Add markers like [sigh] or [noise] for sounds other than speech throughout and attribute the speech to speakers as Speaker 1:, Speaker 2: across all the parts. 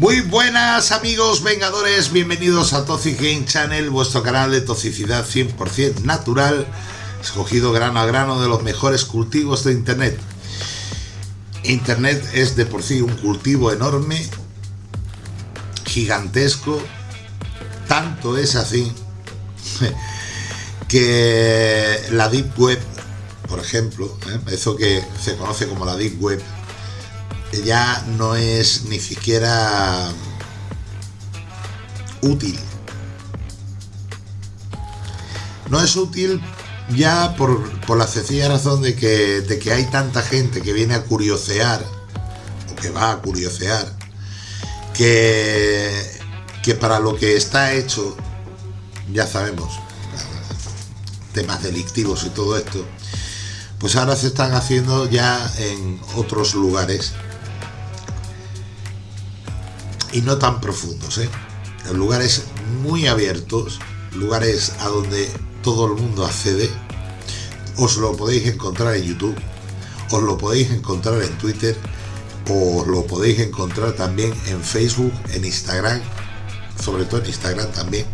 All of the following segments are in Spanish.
Speaker 1: Muy buenas amigos vengadores, bienvenidos a Toxic Game Channel, vuestro canal de toxicidad 100% natural, escogido grano a grano de los mejores cultivos de Internet. Internet es de por sí un cultivo enorme, gigantesco, tanto es así que la Deep Web, por ejemplo, ¿eh? eso que se conoce como la Deep Web, ya no es ni siquiera útil. No es útil ya por, la sencilla razón de que, de que hay tanta gente que viene a curiosear, o que va a curiosear, que, que para lo que está hecho, ya sabemos, temas delictivos y todo esto, pues ahora se están haciendo ya en otros lugares y no tan profundos, ¿eh? lugares muy abiertos, lugares a donde todo el mundo accede. Os lo podéis encontrar en YouTube, os lo podéis encontrar en Twitter, os lo podéis encontrar también en Facebook, en Instagram, sobre todo en Instagram también.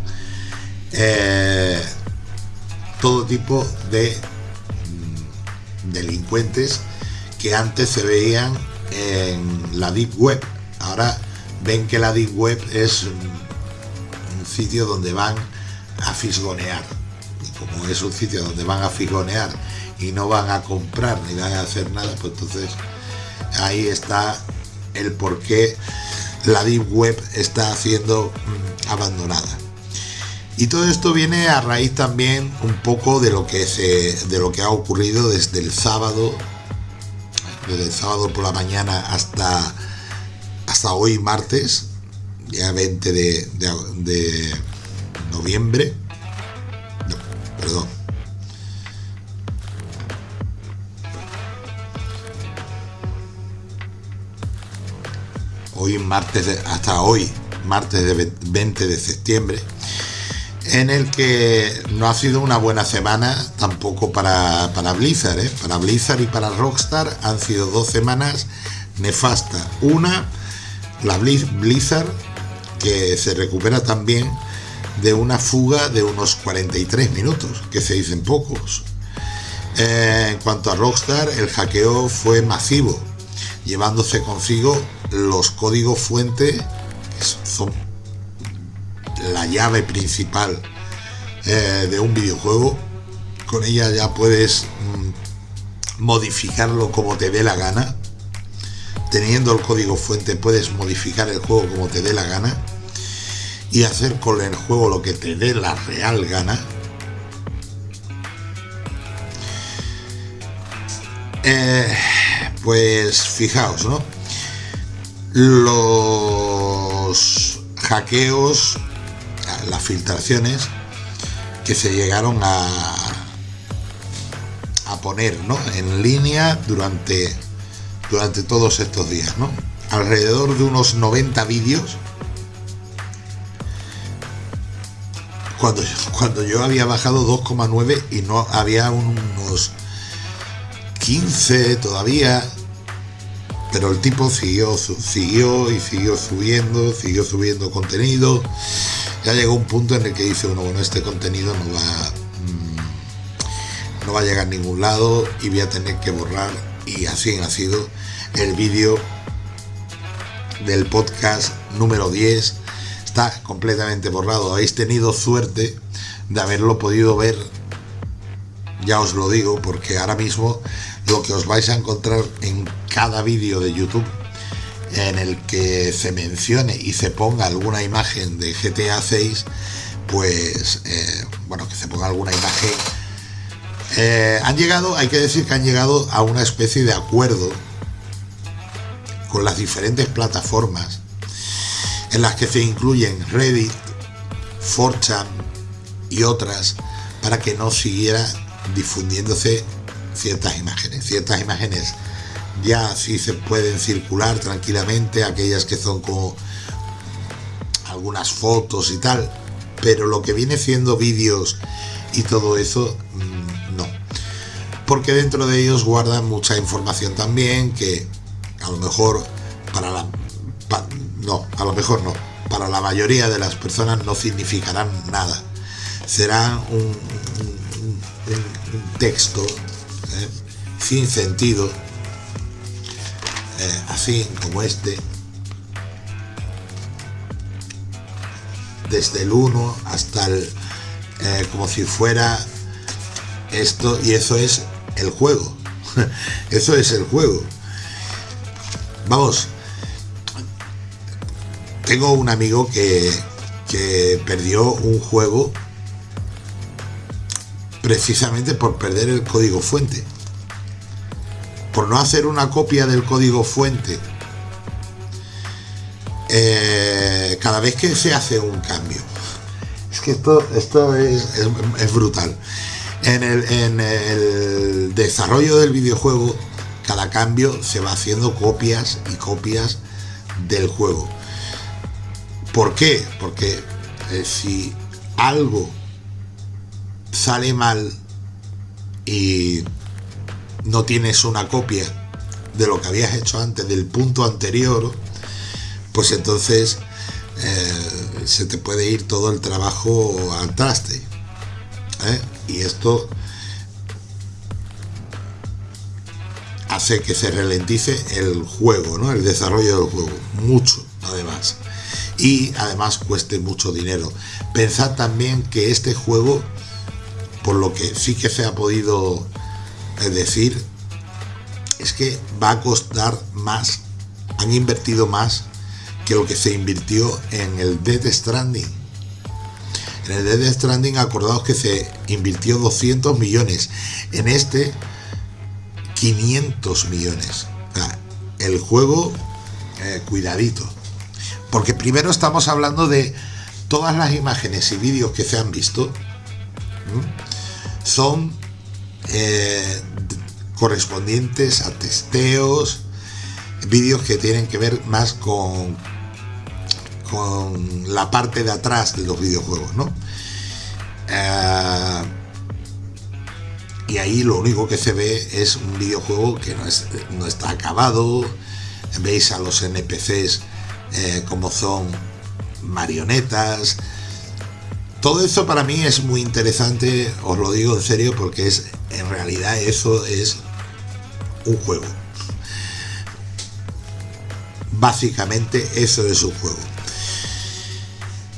Speaker 1: Eh, todo tipo de mm, delincuentes que antes se veían en la Deep Web. Ahora ven que la Deep Web es un, sitio donde van a fisgonear. Y como es un sitio donde van a fisgonear y no van a comprar ni van a hacer nada, pues entonces ahí está el por qué la Deep Web está siendo mm, abandonada. Y todo esto viene a raíz también un poco de lo que se de lo que ha ocurrido desde el sábado, desde el sábado por la mañana hasta hasta hoy martes, ya 20 de, noviembre, no, perdón, hoy martes, hasta hoy, martes de 20 de septiembre, en el que no ha sido una buena semana tampoco para, para Blizzard, ¿eh? para Blizzard y para Rockstar han sido dos semanas nefastas. Una la Blizzard, que se recupera también de una fuga de unos 43 minutos, que se dicen pocos. Eh, en cuanto a Rockstar, el hackeo fue masivo, llevándose consigo los códigos fuente, que son la llave principal eh, de un videojuego. Con ella ya puedes mm, modificarlo como te dé la gana teniendo el código fuente puedes modificar el juego como te dé la gana y hacer con el juego lo que te dé la real gana. Eh, pues fijaos, ¿no? Los hackeos, las filtraciones que se llegaron a, a poner ¿no? en línea durante durante todos estos días, ¿no? Alrededor de unos 90 vídeos. Cuando, cuando yo había bajado 2,9 y no había unos 15 todavía, pero el tipo siguió, siguió y siguió subiendo, siguió subiendo contenido. Ya llegó un punto en el que dice uno, bueno, este contenido no va, mm, no va a llegar a ningún lado y voy a tener que borrar y así ha sido el vídeo del podcast número 10 está completamente borrado. Habéis tenido suerte de haberlo podido ver. Ya os lo digo porque ahora mismo lo que os vais a encontrar en cada vídeo de youtube en el que se mencione y se ponga alguna imagen de GTA 6 pues eh, bueno que se ponga alguna imagen eh, han llegado, hay que decir que han llegado a una especie de acuerdo con las diferentes plataformas en las que se incluyen Reddit, 4chan y otras para que no siguiera difundiéndose ciertas imágenes. Ciertas imágenes ya sí se pueden circular tranquilamente, aquellas que son como algunas fotos y tal, pero lo que viene siendo vídeos y todo eso mm, porque dentro de ellos guardan mucha información también que a lo mejor para la no, a lo mejor no. Para la mayoría de las personas no significarán nada. Será un, texto ¿eh? sin sentido, eh, así como este, desde el 1 hasta el, eh, como si fuera esto, y eso es el juego. [laughs] eso es el juego. Vamos, tengo un amigo que, que perdió un juego precisamente por perder el código fuente. Por no hacer una copia del código fuente eh, cada vez que se hace un cambio. Es que esto, esto es, es, brutal. En el, desarrollo del videojuego, cada cambio se va haciendo copias y copias del juego. ¿Por qué? Porque eh, si algo sale mal y no tienes una copia de lo que habías hecho antes, del punto anterior, pues entonces eh, se te puede ir todo el trabajo al traste. ¿eh? Y esto hace que se ralentice el juego, ¿no? el desarrollo del juego, mucho además. Y además cueste mucho dinero. Pensad también que este juego por lo que sí que se ha podido eh, decir es que va a costar más, han invertido más que lo que se invirtió en el Dead Stranding. En el Dead Stranding acordaos que se invirtió 200 millones, en este 500 millones. el juego, eh, cuidadito. Porque primero estamos hablando de todas las imágenes y vídeos que se han visto son eh, correspondientes a testeos, vídeos que tienen que ver más con, con la parte de atrás de los videojuegos, ¿no? Eh, y ahí lo único que se ve es un videojuego que no, está acabado, veis a los NPCs eh, como son marionetas, todo eso para mí es muy interesante, os lo digo en serio, porque es en realidad eso es un juego. Básicamente eso es un juego.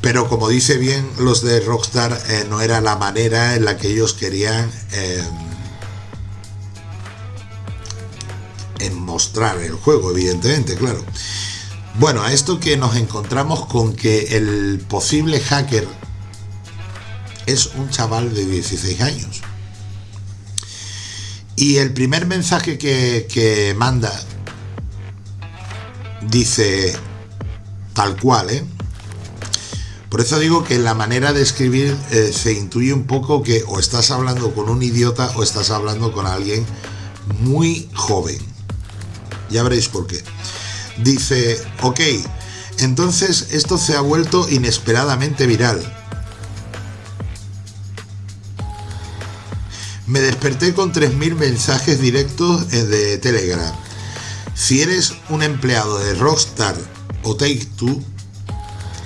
Speaker 1: Pero como dice bien los de Rockstar, eh, no era la manera en la que ellos querían eh, en mostrar el juego, evidentemente, claro. Bueno, a esto que nos encontramos con que el posible hacker es un chaval de 16 años. Y el primer mensaje que, manda dice tal cual, ¿eh? Por eso digo que la manera de escribir eh, se intuye un poco que o estás hablando con un idiota o estás hablando con alguien muy joven. Ya veréis por qué. Dice, ok, entonces esto se ha vuelto inesperadamente viral. Me desperté con 3.000 mensajes directos eh, de Telegram. Si eres un empleado de Rockstar o Take-Two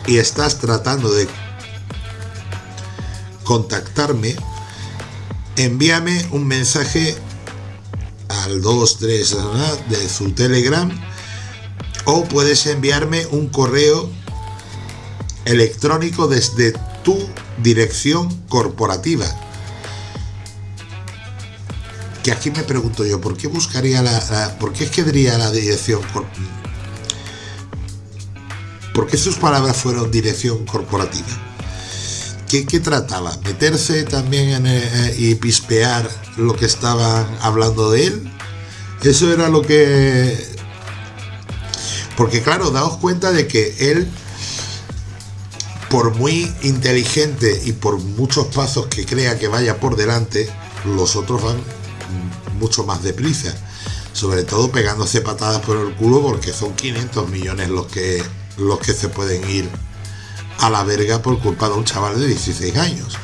Speaker 1: y estás tratando de contactarme, envíame un mensaje al 23 de su Telegram o puedes enviarme un correo electrónico desde tu dirección corporativa. Que aquí me pregunto yo, ¿por qué buscaría la, por qué escribiría la dirección ¿Por qué sus palabras fueron dirección corporativa? ¿Qué, trataba? ¿Meterse también eh, y pispear lo que estaban hablando de él? Eso era lo que... Porque claro, daos cuenta de que él, por muy inteligente y por muchos pasos que crea que vaya por delante, los otros van mucho más deprisa. Sobre todo pegándose patadas por el culo porque son 500 millones los que, los que se pueden ir a la verga por culpa de un chaval de 16 años.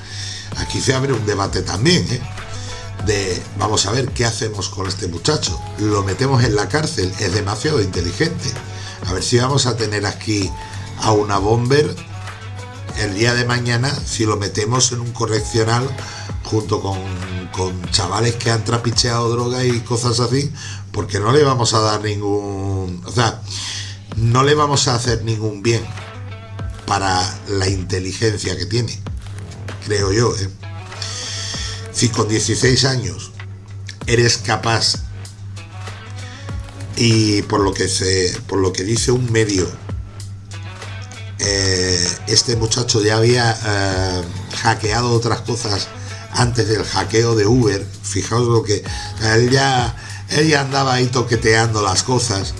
Speaker 1: Aquí se abre un debate también, ¿eh? de vamos a ver qué hacemos con este muchacho. Lo metemos en la cárcel, es demasiado inteligente. A ver si vamos a tener aquí a una bomber el día de mañana si lo metemos en un correccional junto con, con chavales que han trapicheado droga y cosas así, porque no le vamos a dar ningún... O sea, no le vamos a hacer ningún bien para la inteligencia que tiene, creo yo. ¿eh? Si con 16 años eres capaz y por lo que se, por lo que dice un medio, eh, este muchacho ya había eh, hackeado otras cosas antes del hackeo de Uber. Fijaos lo que él ya, él ya andaba ahí toqueteando las cosas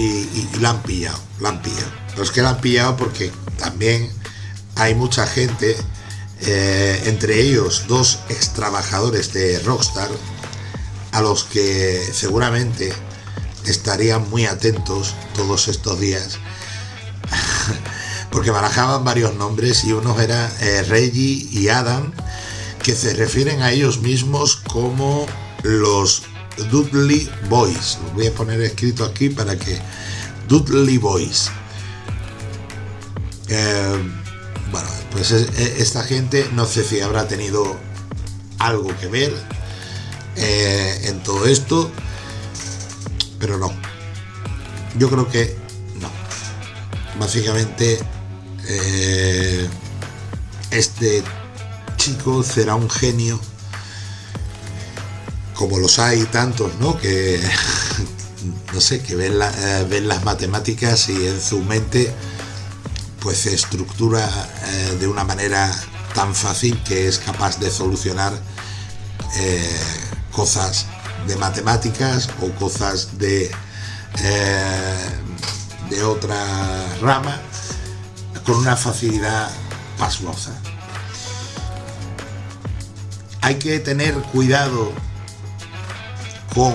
Speaker 1: y, la han pillado, la han pillado. Los que la han pillado porque también hay mucha gente, eh, entre ellos dos ex trabajadores de Rockstar, a los que seguramente estarían muy atentos todos estos días [laughs] porque barajaban varios nombres y unos eran eh, Reggie y Adam que se refieren a ellos mismos como los Dudley Boys. Lo voy a poner escrito aquí para que Dudley Boys. Eh, bueno, pues esta gente no sé si habrá tenido algo que ver eh, en todo esto, pero no. Yo creo que no. Básicamente, eh, este chico será un genio como los hay tantos, ¿no? Que [laughs] no sé, que ven, eh, ven las matemáticas y en su mente pues se estructura eh, de una manera tan fácil que es capaz de solucionar eh, cosas de matemáticas o cosas de, de otra rama con una facilidad pasmosa hay que tener cuidado con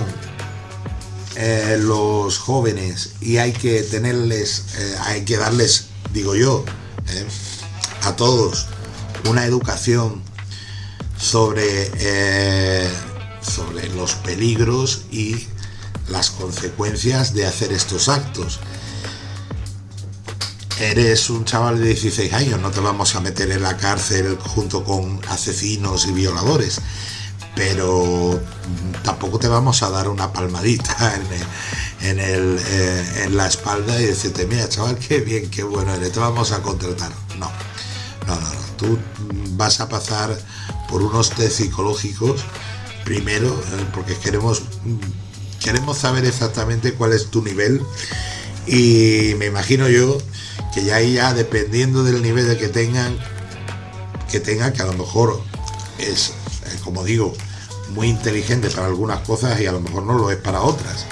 Speaker 1: eh, los jóvenes y hay que tenerles, eh, hay que darles, digo yo, eh, a todos una educación sobre, sobre los peligros y las consecuencias de hacer estos actos. Eres un chaval de 16 años, no te vamos a meter en la cárcel junto con asesinos y violadores, pero tampoco te vamos a dar una palmadita [laughs] en, eh, en, la espalda y decirte, mira chaval, qué bien, qué bueno eres, te vamos a contratar. No, no, no, no. tú vas a pasar por unos test psicológicos primero, eh, porque queremos, queremos saber exactamente cuál es tu nivel y me imagino yo que ya ahí ya dependiendo del nivel que tengan, que tengan, que a lo mejor es, eh, como digo, muy inteligente para algunas cosas y a lo mejor no lo es para otras.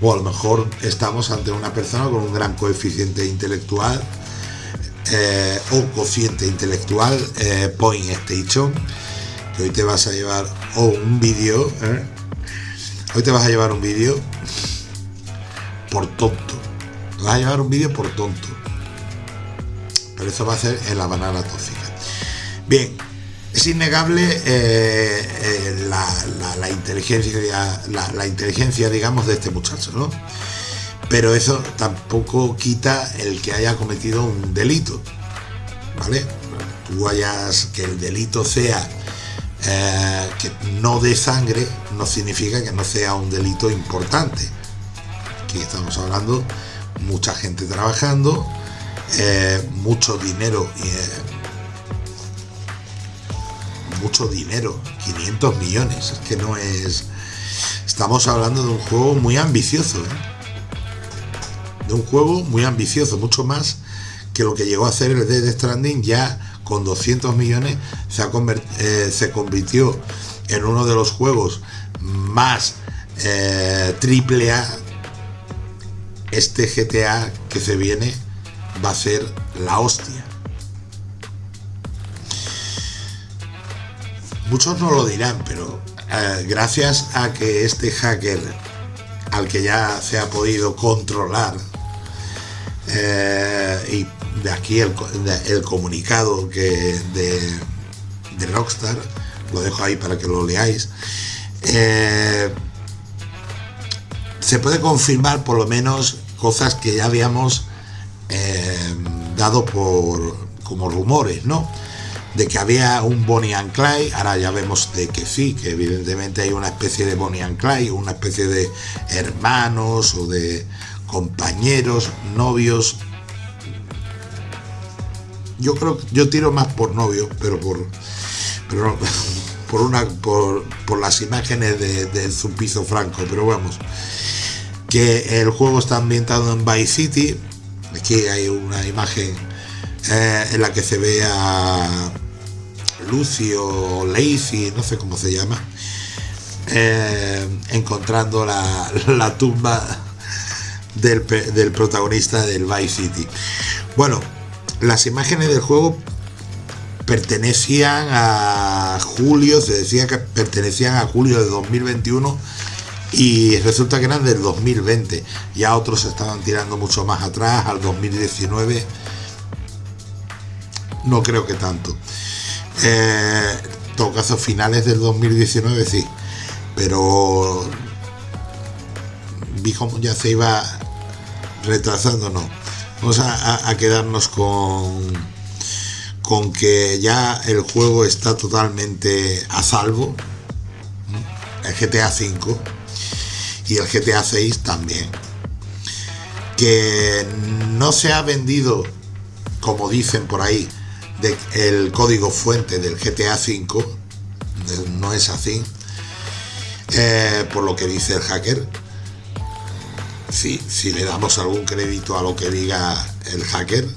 Speaker 1: O a lo mejor estamos ante una persona con un gran coeficiente intelectual eh, o cociente intelectual, eh, point station, que hoy te vas a llevar, o un vídeo, hoy te vas a llevar un vídeo por tonto. Te vas a llevar un vídeo por tonto pero eso va a ser en la banana tóxica. Bien, es innegable eh, eh, la, inteligencia, la, inteligencia, digamos, de este muchacho, ¿no? Pero eso tampoco quita el que haya cometido un delito, ¿vale? Tú hayas, que el delito sea eh, que no de sangre, no significa que no sea un delito importante. Aquí estamos hablando, mucha gente trabajando, mucho dinero, eh, mucho dinero, 500 millones, es que no es... Estamos hablando de un juego muy ambicioso, ¿eh? de un juego muy ambicioso, mucho más que lo que llegó a hacer el Dead Stranding ya con 200 millones se, se convirtió en uno de los juegos más triple A este GTA que se viene va a ser la hostia. Muchos no lo dirán, pero eh, gracias a que este hacker, al que ya se ha podido controlar, eh, y de aquí el, comunicado que de, Rockstar, lo dejo ahí para que lo leáis, eh, se puede confirmar por lo menos cosas que ya habíamos dado por como rumores, ¿no? De que había un Bonnie and Clyde, ahora ya vemos de que sí, que evidentemente hay una especie de Bonnie and Clyde, una especie de hermanos o de compañeros, novios. Yo creo que yo tiro más por novio, pero por pero [laughs] por una por, las imágenes de, de Franco, pero vamos. Que el juego está ambientado en Vice City. Aquí hay una imagen eh, en la que se ve a Lucio Lacey, no sé cómo se llama, eh, encontrando la, tumba del, protagonista del Vice City. Bueno, las imágenes del juego pertenecían a julio, se decía que pertenecían a julio de 2021 y resulta que eran del 2020. Ya otros estaban tirando mucho más atrás, al 2019 no creo que tanto. Eh, en todo caso, finales del 2019 sí, pero vi cómo ya se iba retrasando, no. Vamos a, quedarnos con, con que ya el juego está totalmente a salvo. El GTA V y el GTA 6 también. Que no se ha vendido, como dicen por ahí, el código fuente del GTA V, no es así, eh, por lo que dice el hacker. Sí, si le damos algún crédito a lo que diga el hacker,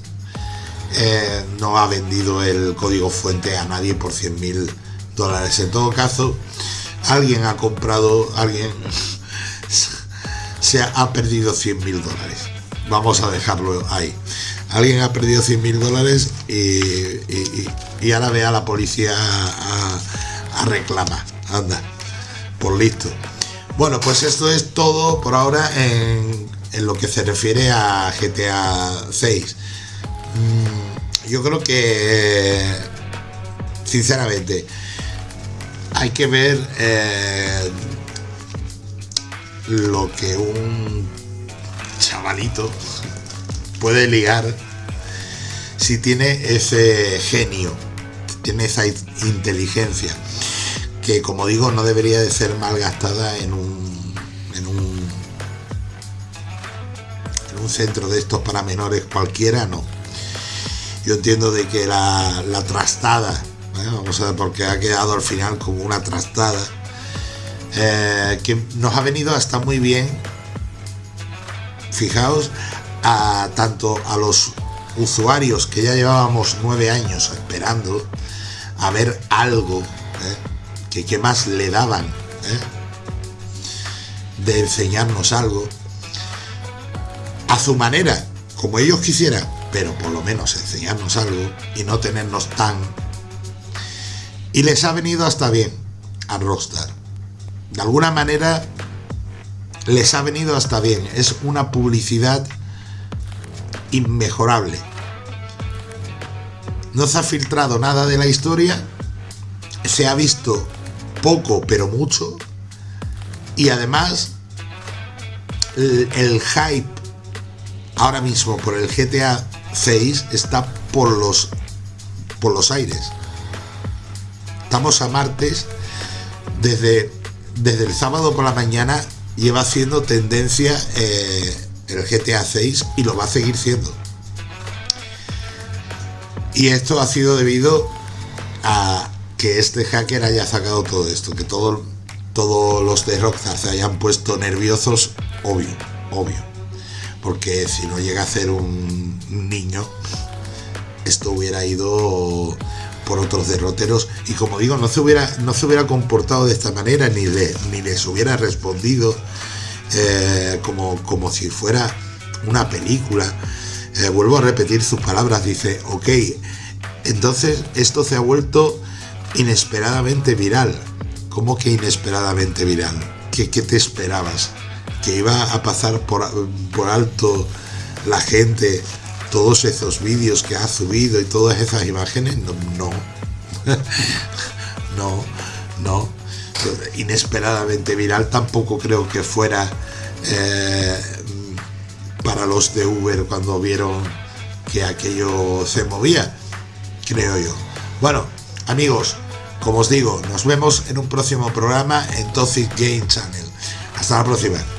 Speaker 1: eh, no ha vendido el código fuente a nadie por 100 mil dólares. En todo caso, alguien ha comprado, alguien [laughs] se ha perdido 100 mil dólares. Vamos a dejarlo ahí alguien ha perdido 100 mil dólares y, ahora ve a la policía a, reclamar. Anda, por listo. Bueno, pues esto es todo por ahora en, lo que se refiere a GTA 6. Mm, yo creo que, sinceramente, hay que ver eh, lo que un chavalito puede ligar si tiene ese genio, tiene esa inteligencia, que como digo no debería de ser malgastada en un, en un, en un centro de estos para menores cualquiera, no. Yo entiendo de que la, trastada, ¿eh? vamos a ver por qué ha quedado al final como una trastada, eh, que nos ha venido hasta muy bien, fijaos, a tanto a los usuarios que ya llevábamos nueve años esperando a ver algo ¿eh? que, que, más le daban ¿eh? de enseñarnos algo a su manera, como ellos quisieran, pero por lo menos enseñarnos algo y no tenernos tan... Y les ha venido hasta bien a Rockstar. De alguna manera les ha venido hasta bien. Es una publicidad inmejorable. No se ha filtrado nada de la historia, se ha visto poco pero mucho y además el, hype ahora mismo por el GTA 6 está por los por los aires. Estamos a martes desde desde el sábado por la mañana lleva haciendo tendencia eh, el GTA 6 y lo va a seguir siendo. Y esto ha sido debido a que este hacker haya sacado todo esto, que todo, todos los de Rockstar se hayan puesto nerviosos, obvio, obvio. Porque si no llega a ser un niño, esto hubiera ido por otros derroteros y como digo, no se hubiera, no se hubiera comportado de esta manera ni, ni les hubiera respondido eh, como, como si fuera una película. Eh, vuelvo a repetir sus palabras, dice, ok, entonces esto se ha vuelto inesperadamente viral. ¿Cómo que inesperadamente viral? ¿Qué, te esperabas? ¿Que iba a pasar por, por alto la gente todos esos vídeos que ha subido y todas esas imágenes? No, no, [laughs] no inesperadamente viral tampoco creo que fuera eh, para los de Uber cuando vieron que aquello se movía, creo yo. Bueno, amigos, como os digo, nos vemos en un próximo programa en Toxic Game Channel. Hasta la próxima.